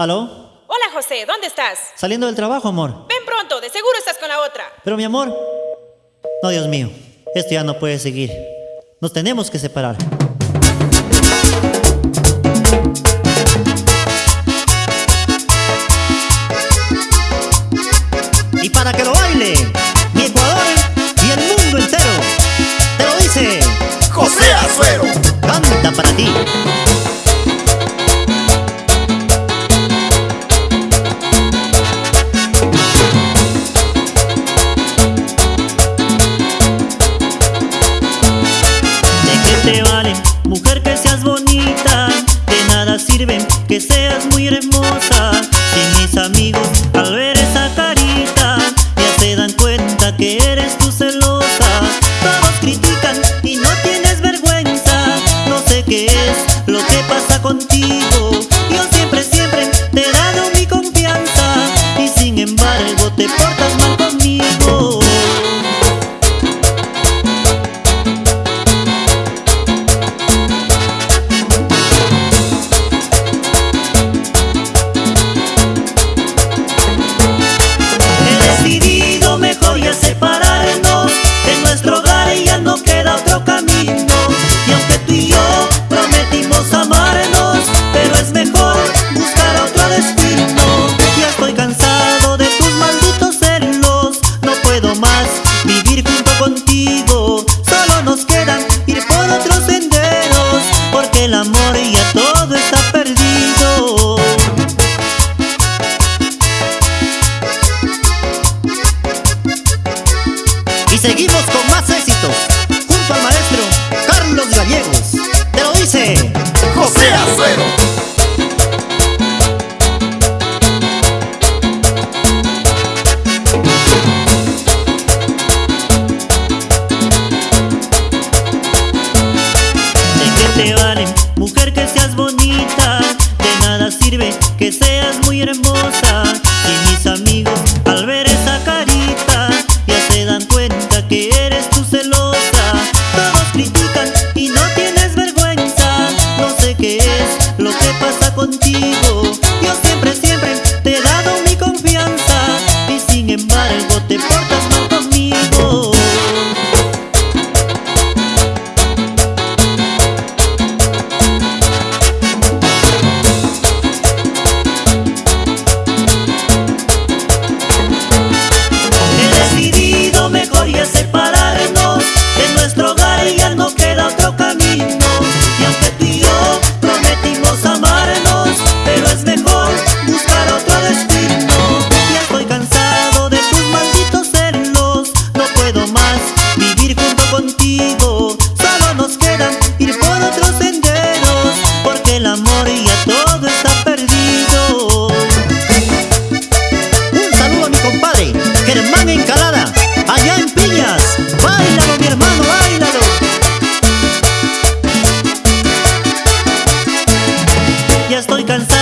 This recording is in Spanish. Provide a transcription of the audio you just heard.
¿Aló? Hola José, ¿dónde estás? Saliendo del trabajo, amor. Ven pronto, de seguro estás con la otra. Pero mi amor... No, Dios mío, esto ya no puede seguir. Nos tenemos que separar. Y para que lo baile. que seas muy hermosa. Mis amigos al ver esa carita Ya se dan cuenta que eres tú celosa. Todos critican y no tienes vergüenza. No sé qué es lo que pasa contigo. seguimos con contigo. estoy cansado.